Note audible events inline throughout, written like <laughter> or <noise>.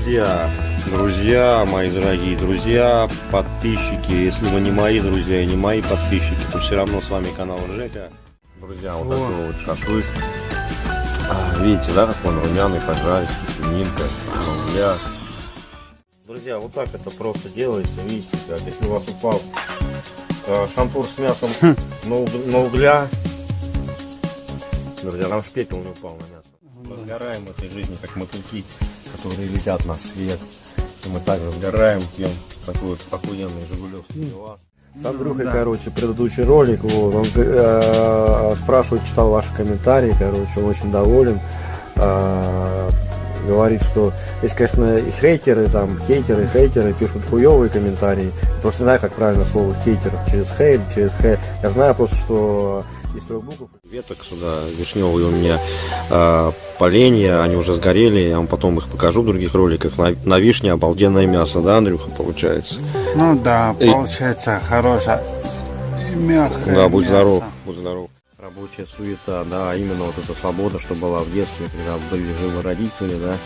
Друзья, друзья, мои дорогие друзья, подписчики, если вы не мои друзья и не мои подписчики, то все равно с вами канал Жека. Друзья, вот такой вот шашлык. А, видите, да, как он румяный, поджаристый, свининка, углях. Друзья, вот так это просто делается, видите, как если у вас упал э, шампур с мясом на, <laughs> уг- на угля, друзья, там ж пепел не упал на мясо. Мы сгораем в этой жизни, как мотыльки, которые летят на свет. И мы также сгораем, пьем такой вот охуенный жигулевский пивас. С Андрюхой, короче, предыдущий ролик, вот, он э, спрашивает, читал ваши комментарии, короче, он очень доволен. Э, говорит, что есть, конечно, и хейтеры, там, хейтеры, хейтеры пишут хуевые комментарии. Просто не знаю, как правильно слово хейтер, через хейт, через хейт. Я знаю просто, что из трех букв. Веток сюда вишневые у меня э, поленья, они уже сгорели, я вам потом их покажу в других роликах. На, на вишне обалденное мясо, да, Андрюха, получается? Ну да, получается хорошая и мягкая. Да, будь здоров, будь здоров. Рабочая суета, да, именно вот эта свобода, что была в детстве, когда были живы родители, да,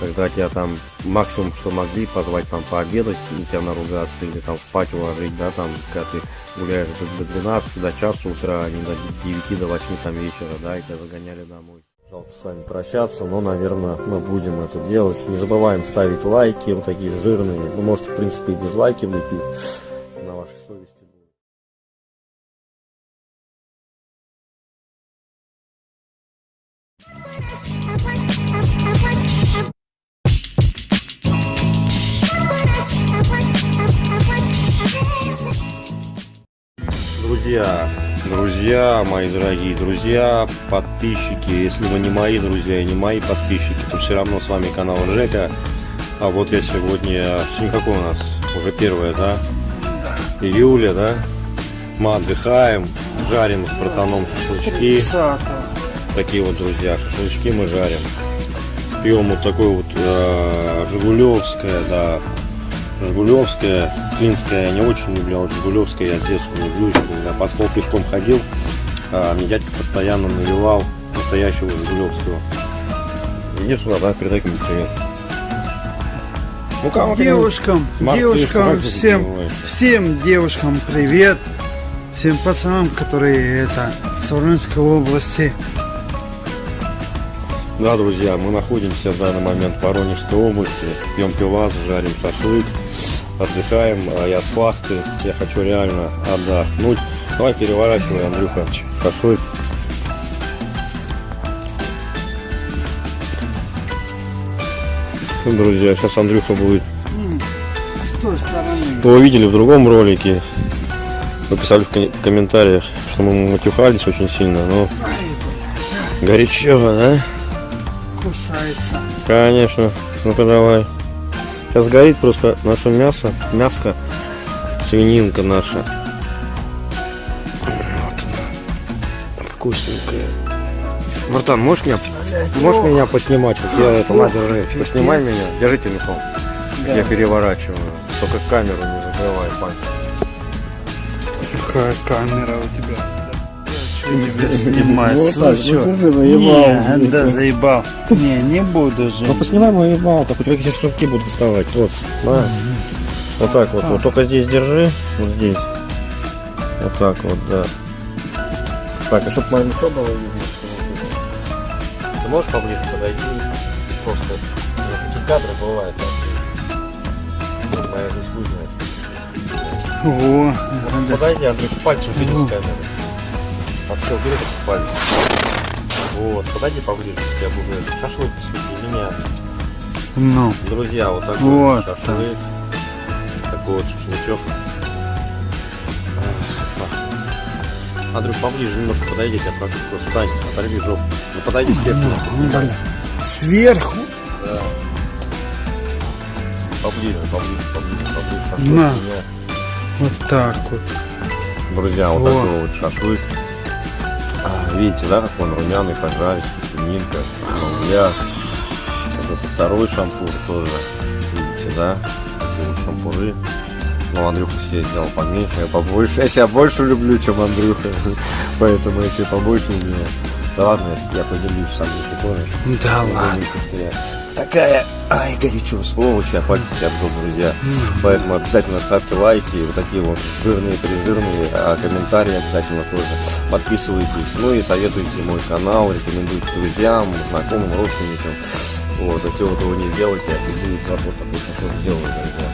когда тебя там максимум, что могли, позвать там пообедать, и тебя наругаться, или там спать уложить, да, там, когда ты гуляешь до, до 12, до часа утра, а не до 9, до 8 там вечера, да, и тебя загоняли домой. Жалко с вами прощаться, но, наверное, мы будем это делать. Не забываем ставить лайки, вот такие жирные. Вы можете, в принципе, и дизлайки влепить Друзья, друзья, мои дорогие друзья, подписчики, если вы не мои друзья и не мои подписчики, то все равно с вами канал Жека. А вот я сегодня, сегодня какое у нас? Уже первое, да? Июля, да? Мы отдыхаем, жарим с братаном шашлычки. 30 Такие вот, друзья, шашлычки мы жарим. Пьем вот такое вот э, Жигулевское, да, Жигулевская, Клинская я не очень люблю, а вот Жигулевская я с детства люблю, еще когда по стол пешком ходил, а, мне дядька постоянно наливал настоящего Жигулевского. Иди сюда, да, передай кому привет. Ну как Девушкам, Марк, девушкам, ты всем, всем девушкам привет. Всем пацанам, которые это с Воронежской области. Да, друзья, мы находимся в данный момент в Воронежской области, пьем пивас, жарим шашлык, отдыхаем, а я с вахты, я хочу реально отдохнуть. Давай переворачивай, Андрюха, шашлык. Ну, Друзья, сейчас Андрюха будет. С той стороны. Вы видели в другом ролике, написали в кон- в комментариях, что мы матюхались очень сильно, но горячо, да? Кусается. Конечно. Ну-ка давай. Сейчас горит просто наше мясо, мяско, свининка наша. Вот. Вкусненькая. Братан, можешь меня, можешь меня поснимать? Вот я это, на, держи. Поснимай меня. Держи телефон. Да. Я переворачиваю. Только камеру не закрывай, пальцем. Какая камера у тебя? Тебя снимать? Вот так, Слушай, ну ты же заебал. Не, да заебал. Не, не буду же. Ну поснимай мою ебал, так у тебя какие шнурки будут вставать. Вот, на. Вот так вот. Вот только здесь держи. Вот здесь. Вот так вот, да. Так, а чтобы мое лицо было видно. Ты можешь поближе подойти? Просто ну, такие кадры бывают. Моя жизнь хуй знает. О, да. Подойди, Андрей, пальцы убери с убери этот палец. Вот, подойди поближе, я буду шашлык посвети меня. Ну, Друзья, вот такой Вот вот шашлык. Такой вот шашлычок. Ах, Андрюх, поближе немножко подойди, я прошу, просто встань, оторви жопу. Ну подойди сверху. ну. Сверху? Да. Поближе, поближе, поближе, поближе. Шашлык На. Вот так вот. Друзья, вот Во. такой вот шашлык. Видите, да, как он румяный, поджаристый, свининка, на углях. Вот это второй шампур тоже. Видите, да? Такие вот шампуры. Ну, Андрюха себе сделал поменьше, я побольше. Я себя больше люблю, чем Андрюха. <laughs> Поэтому я себе побольше у меня. Да ладно, я, поделюсь с Андрюхой тоже. Да ладно. Потому что я такая, ай, горячо, сволочь, а себя обжег, друзья. Поэтому обязательно ставьте лайки, вот такие вот жирные, прижирные, а комментарии обязательно тоже. Подписывайтесь, ну и советуйте мой канал, рекомендуйте друзьям, знакомым, родственникам. Вот, если вы этого не сделаете, это будет работа, очень что сделаю, друзья.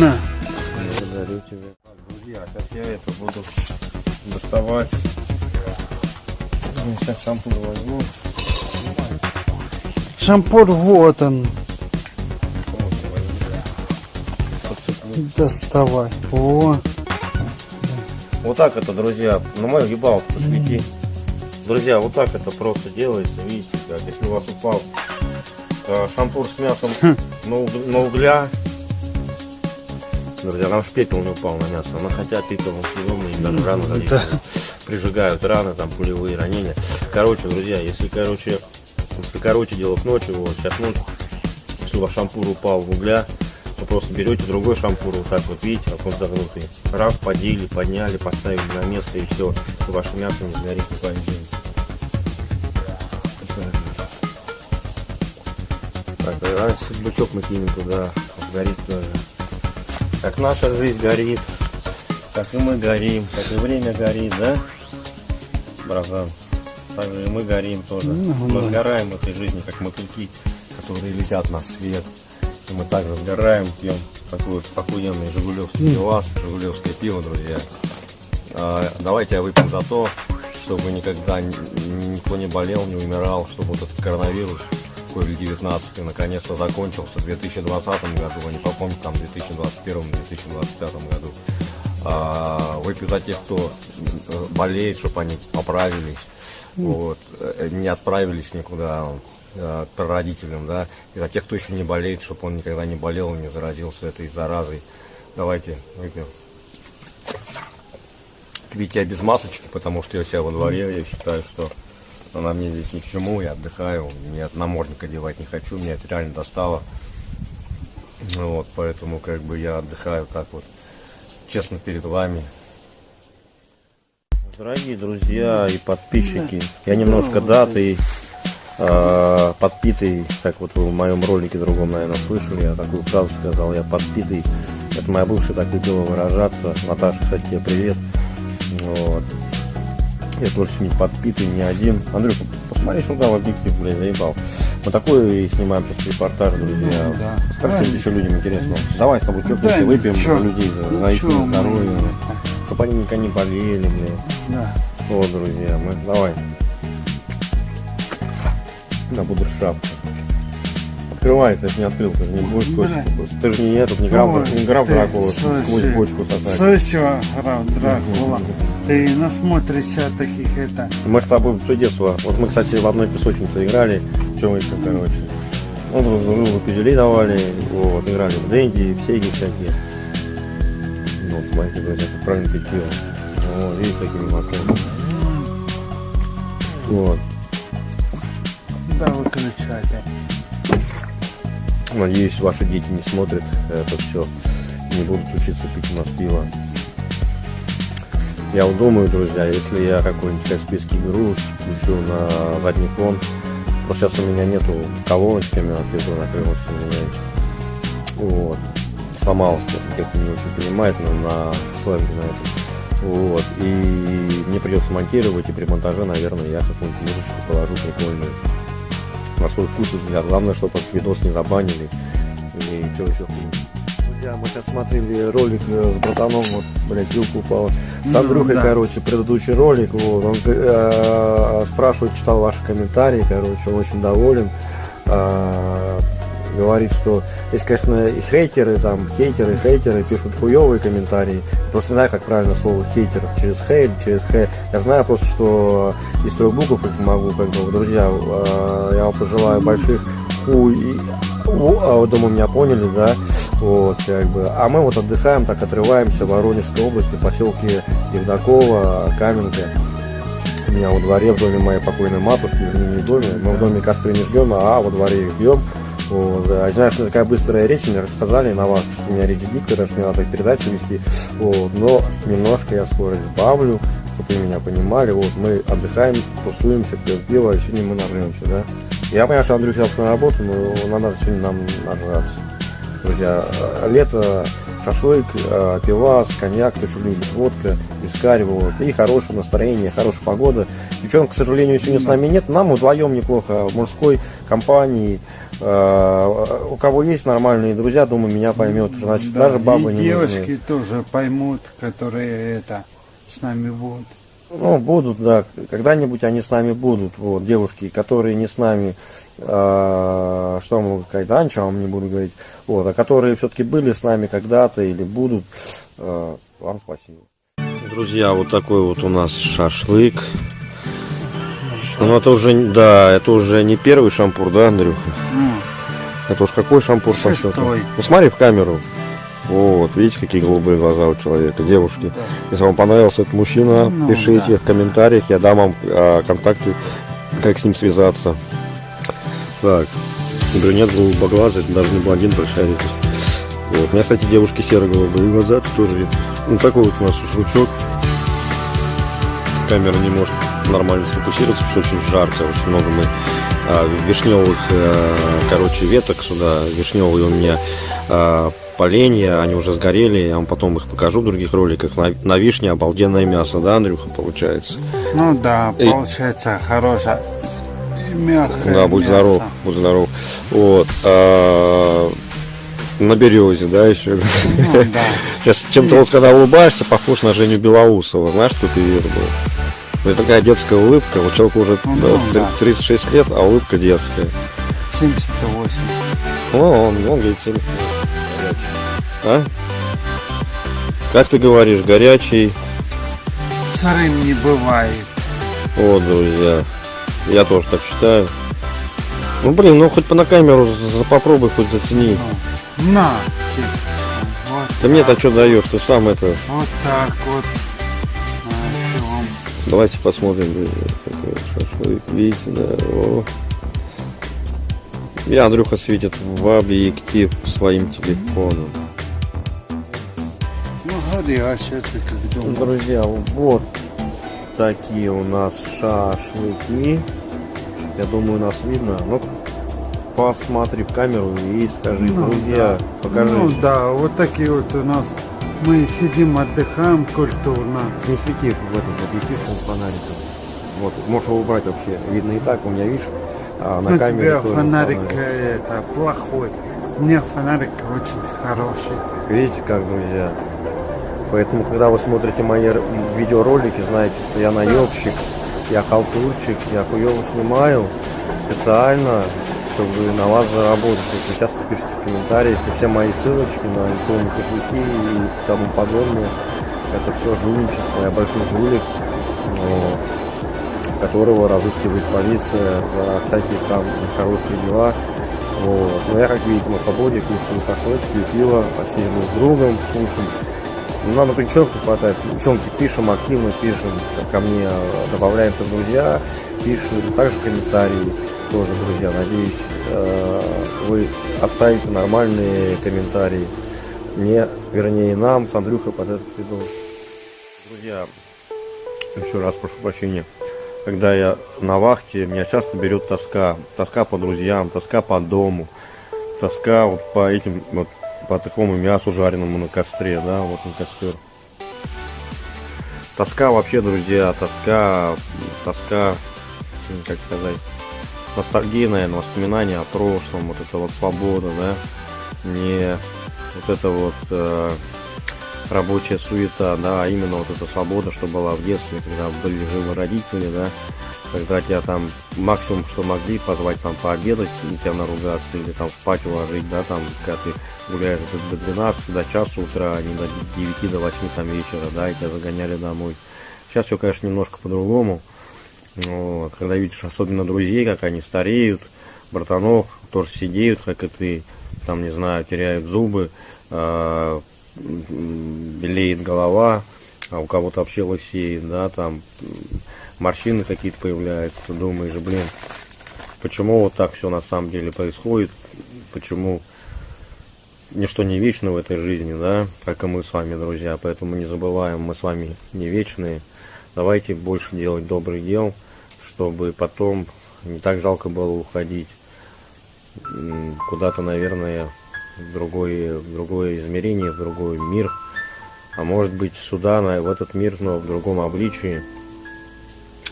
На. Благодарю тебя. Друзья, сейчас я это буду доставать. Сейчас шампунь возьму. Шампур вот он. Доставай. О, Вот так это, друзья, на мою ебалку посвети. Друзья, вот так это просто делается, видите, как. Если у вас упал э, шампур с мясом на, уг- на угля, друзья, там ж пепел не упал на мясо, но хотя пепел съедобный, и даже раны различные прижигают раны, там пулевые ранения. Короче, друзья, если, короче, короче, дело к ночи, вот, сейчас ночь, если у шампур упал в угля, вы просто берете другой шампур, вот так вот, видите, как он загнутый. Раз, подели, подняли, поставили на место и все. И ваше мясо не сгорит коем день. Так, а бычок мы кинем туда, сгорит тоже. Как наша жизнь горит, как и мы горим, как и время горит, да? Братан, так же и мы горим тоже. Ну, Мы да. сгораем в этой жизни, как мотыльки, которые летят на свет. И мы также сгораем, пьем такой вот охуенный жигулевский пивас, жигулевское пиво, друзья. А, давайте я выпьем за то, чтобы никогда ни- никто не болел, не умирал, чтобы вот этот коронавирус COVID-19 наконец-то закончился в 2020 году, а не попомнить там в 2021-2025 году. А, выпью за тех, кто болеет, чтобы они поправились, вот, э, не отправились никуда э, к прародителям, да, и за тех, кто еще не болеет, чтобы он никогда не болел, не заразился этой заразой. Давайте выпьем. Пить я без масочки, потому что я у себя во дворе, я считаю, что она мне здесь ни к чему, я отдыхаю, я намордник одевать не хочу, меня это реально достало. Вот, поэтому как бы я отдыхаю так вот, честно перед вами. Дорогие друзья и подписчики, я немножко датый, э, подпитый, как вот вы в моем ролике другом, наверное, слышали, я такую фразу сказал, я подпитый. Это моя бывшая так любила выражаться. Наташа, кстати, тебе привет. Вот. Я тоже сегодня подпитый, не один. Андрюха, посмотри сюда в объектив, блин, заебал. Мы такой снимаем сейчас репортаж, друзья. Ну, да. Скажи, Правильно. еще людям интересно. Давай с тобой Да, чокнемся, выпьем чё- людей, за, за их чё мы- здоровье. Чтобы они никогда не болели, блин. да. Вот, друзья, мы давай. На шапку. Открывай, ты же не открыл, ты же не будешь косить. Ты же не этот, не граф, не граф Дракула, слушай, бочку сосать. Слышала, граф Дракула? Ты насмотришься таких это. Мы с тобой все детство, вот мы, кстати, в одной песочнице играли, чем еще, короче. Ну, друг другу пизделей давали, вот, играли в деньги, в сеги всякие. Ну, вот, смотрите, друзья, как правильно пить пиво. Вот, видите, такими маками. Вот. Да, выключайте. Надеюсь, ваши дети не смотрят это все, не будут учиться пить у нас пиво. Я вот думаю, друзья, если я какой-нибудь каспийский груз включу на задний фон, просто сейчас у меня нету колоночки, я отвезу на крыло, извиняюсь. Вот. Сломалась, тех, не очень понимает, но на сленге на этом. Вот. И мне придется монтировать, и при монтаже, наверное, я какую-нибудь музычку положу прикольную на свой вкус и взгляд. Главное, чтобы этот видос не забанили. И что еще Друзья, мы сейчас смотрели ролик э, с братаном, вот, блядь, вилка упала. С Ну, Андрюхой, да. короче, предыдущий ролик, вот, он э, спрашивает, читал ваши комментарии, короче, он очень доволен. А, говорит, что есть, конечно, и хейтеры, там, хейтеры, хейтеры пишут хуевые комментарии. Просто не знаю, как правильно слово хейтер, через хейт, через хейт. Я знаю просто, что из трех букв их могу, как бы, друзья, э, я вам пожелаю больших хуй и у, а, вот, думаю, меня поняли, да, вот, как бы, а мы вот отдыхаем, так отрываемся в Воронежской области, поселке Евдокова, Каменка, у меня во дворе, в доме моей покойной матушки, в доме, мы в доме костры не ждем, а во дворе их ждем, вот, да. знаешь, что такая быстрая речь, мне рассказали на вас, что у меня речь диктора, что мне надо передачу вести, вот, но немножко я скорость сбавлю, чтобы вы меня понимали, вот, мы отдыхаем, тусуемся, пьем пиво, а сегодня мы нарвемся, да, Я понимаю, что Андрей сейчас на работу, но надо сегодня нам нажраться. Друзья, лето, шашлык, э, пивас, коньяк, кто что любит, водка, вискарь, вот. И хорошее настроение, хорошая погода. Девчонок, к сожалению, сегодня с нами нет. Нам вдвоем неплохо, в мужской компании. Э, У кого есть нормальные друзья, думаю, меня поймет. Значит, Да, даже бабы и не девочки нужны. тоже поймут, которые это с нами будут. Ну, будут, да, когда-нибудь они с нами будут, вот, девушки, которые не с нами, э, что могу сказать, да, ничего вам не буду говорить, вот, а которые все-таки были с нами когда-то или будут, э, вам спасибо. Друзья, вот такой вот у нас шашлык. Ну, это уже, да, это уже не первый шампур, да, Андрюха? Ну, Это уж какой шампур по счету? Шестой. Ну, смотри в камеру. Вот, видите, какие голубые глаза у человека, девушки. да. Если вам понравился этот мужчина, Ну, пишите да. в комментариях, я дам вам а, контакты, как с ним связаться. Так, брюнет голубоглазый, это даже не блондин, большая редкость. Вот. У меня, кстати, девушки серо-голубые глаза, тоже. Ну, такой вот у нас шашлычок. Камера не может нормально сфокусироваться, потому что очень жарко, очень много мы а, вишневых, э, короче, веток сюда. Вишневые у меня а, поленья, они уже сгорели, я вам потом их покажу в других роликах. На, на вишне обалденное мясо, да, Андрюха, получается? Ну да, Эй. получается хорошая и мягкое Да, будь мясо. здоров, будь здоров. Вот. а, на березе, да, еще. Ну да. Сейчас чем-то вот когда улыбаешься, похож на Женю Белоусова. Знаешь, кто ты был? Это такая детская улыбка. Вот человеку уже Ну, да, да. 36 лет, а улыбка детская. 78. О, он, он говорит 70. А? Как ты говоришь, горячий? Сырым не бывает. Вот, друзья. Я тоже так считаю. Ну, блин, ну хоть по на камеру попробуй хоть зацени. Ну, на. типа, Вот Ты мне-то что даешь? Ты сам это... Вот так вот. А? Давайте посмотрим. друзья. Видите, да. О. И Андрюха светит в объектив своим телефоном. Ну, горячее, ты как думаешь. Друзья, вот такие у нас шашлыки. Я думаю, нас видно. Ну, посмотри в камеру и скажи, Ну, друзья, покажи. Ну да, вот такие вот у нас. Мы сидим, отдыхаем культурно. Не свети в этот объектив фонариком. Вот, можешь его убрать вообще. Видно и так, у меня, видишь, а на Ну, камере тебе тоже фонарик фонарик. э, это плохой. У меня фонарик очень хороший. Видите как, друзья? Поэтому, когда вы смотрите мои видеоролики, знаете, что я наебщик, я халтурчик, я хуево снимаю специально, чтобы на вас заработать. Вы часто пишите в комментариях, все мои ссылочки на иконы кошельки и тому подобное, это все жульничество, я большой жулик, вот, которого разыскивает полиция за всякие там нехорошие дела. Вот. Но я, как видите, на свободе, кушаю шашлычки, пиво, посидим с другом, слушаем. Ну, надо девчонку хватать. Девчонки пишем, активно пишем, ко мне э, добавляемся в друзья, пишем, также комментарии тоже, друзья. Надеюсь, э, вы оставите нормальные комментарии. Мне, вернее, нам с Андрюхой под этот видос. Друзья, еще раз прошу прощения. Когда я на вахте, меня часто берет тоска. Тоска по друзьям, тоска по дому, тоска вот по этим вот по такому мясу жареному на костре, да, вот на костер. Тоска вообще, друзья, тоска, тоска, как сказать, ностальгия, наверное, воспоминания о прошлом, вот это вот свобода, да, не вот это вот э, рабочая суета, да, а именно вот эта свобода, что была в детстве, когда были живы родители, да, когда тебя там максимум, что могли, позвать там пообедать, и тебя наругаться, или там спать уложить, да, там, когда ты гуляешь до до 12, до часа утра, а не до 9, до 8 там вечера, да, и тебя загоняли домой. Сейчас все, конечно, немножко по-другому. Вот, когда видишь особенно друзей, как они стареют, братанов, тоже сидеют, как и ты, там, не знаю, теряют зубы, а, белеет голова, а у кого-то вообще лысеет, да, там морщины какие-то появляются, думаешь, блин, почему вот так все на самом деле происходит, почему ничто не вечно в этой жизни, да, как и мы с вами, друзья, поэтому не забываем, мы с вами не вечные, давайте больше делать добрых дел, чтобы потом не так жалко было уходить. Куда-то, наверное, в другое, в другое измерение, в другой мир. А может быть сюда, на, в этот мир, но в другом обличии.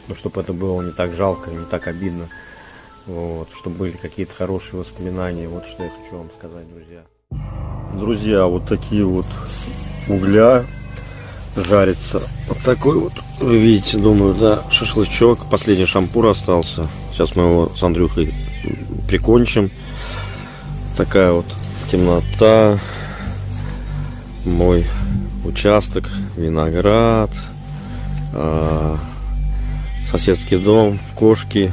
Ну, чтобы это было не так жалко, не так обидно. Вот, чтобы были какие-то хорошие воспоминания. Вот что я хочу вам сказать, друзья. Друзья, вот такие вот угля жарится. Вот такой вот, вы видите, думаю, да, шашлычок. Последний шампур остался. Сейчас мы его с Андрюхой прикончим. Такая вот темнота. Мой участок, виноград, а, соседский дом, кошки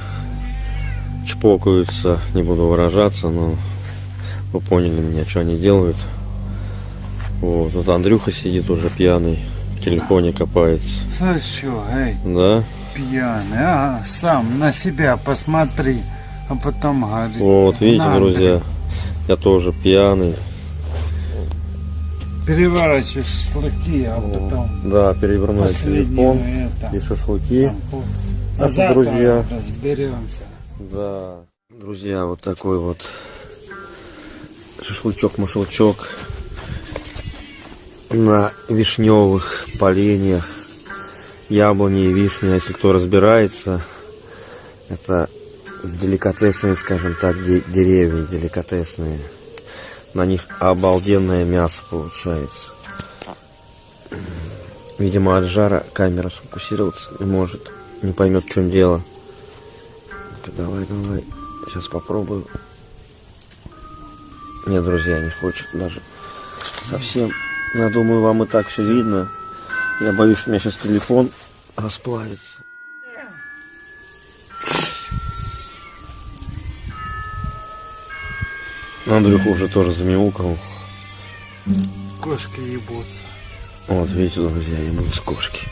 чпокаются, не буду выражаться, но вы поняли меня, что они делают. Вот, вот Андрюха сидит уже пьяный, в телефоне копается. Знаешь что, эй, Да? пьяный, а? Сам на себя посмотри, а потом говори. Вот, видите, «Надо». друзья, я тоже пьяный. Переворачиваешь шашлыки, а потом Да, перевернули последний телефон это, и шашлыки. Так А завтра друзья. разберемся. Да. Друзья, вот такой вот шашлычок-машелчок на вишневых поленьях, яблони и вишни. Если кто разбирается, это деликатесные, скажем так, де- деревья деликатесные. На них обалденное мясо получается. Видимо, от жара камера сфокусироваться не может. Не поймет, в чем дело. Давай, давай. Сейчас попробую. Нет, друзья, не хочет даже совсем. Я думаю, вам и так все видно. Я боюсь, что у меня сейчас телефон расплавится. Андрюха уже тоже замяукал. Кошки ебутся. Вот, видите, друзья, ему с кошки.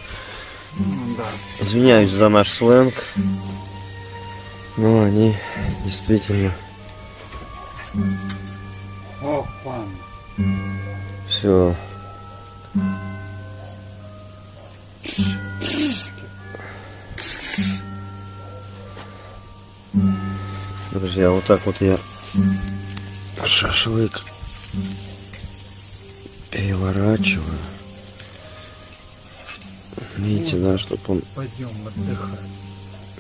Ну да. Извиняюсь за наш сленг. Но они действительно Опа. все. Друзья, вот так вот я шашлык переворачиваю. Видите, да, чтобы он Пойдем отдыхать.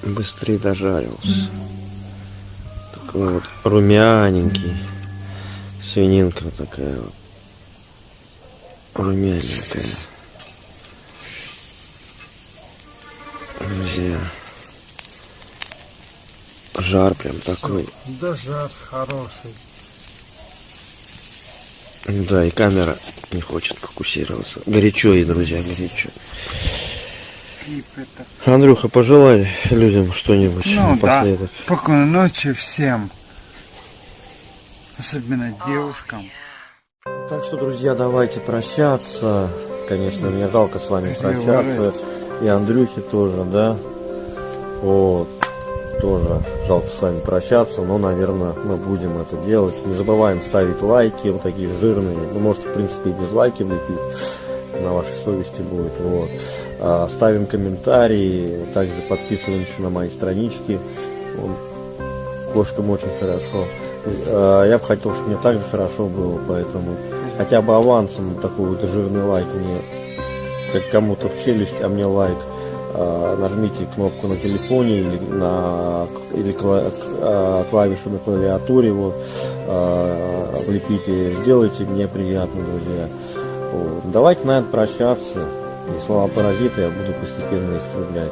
быстрее дожарился. Такой вот румяненький. Свининка такая вот. Румяненькая. Друзья. Жар прям такой. Да жар хороший. Да, и камера не хочет фокусироваться. Горячо ей, друзья, горячо. Андрюха, пожелай людям что-нибудь Ну да. напоследок. Спокойной ночи всем. Особенно девушкам. Так что, друзья, давайте прощаться. Конечно, мне жалко с вами прощаться. И Андрюхе тоже, да. Вот. Тоже жалко с вами прощаться, но, наверное, мы будем это делать. Не забываем ставить лайки, вот такие жирные. Вы можете, в принципе, и дизлайки влепить. На вашей совести будет. Вот. А, ставим комментарии. Также подписываемся на мои странички. Кошкам очень хорошо. А, Я бы хотел, чтобы мне так же хорошо было, поэтому хотя бы авансом такой вот жирный лайк мне, как кому-то в челюсть, а мне лайк. А, Нажмите кнопку на телефоне или на или а, клавишу на клавиатуре, вот, а, влепите, сделайте, мне приятно, друзья. Вот. Давайте, наверное, прощаться. И слова паразита я буду постепенно истреблять.